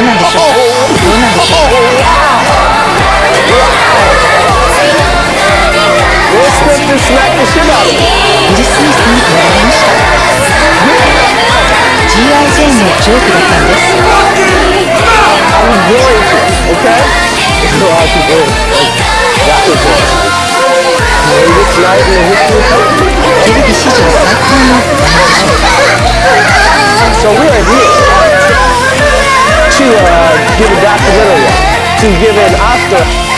うなんでしょうどうなんでしょう？ウィル・スミスにれました GIJ のジョークだったんですテレビ史上最高の名前でしょうか to give an after.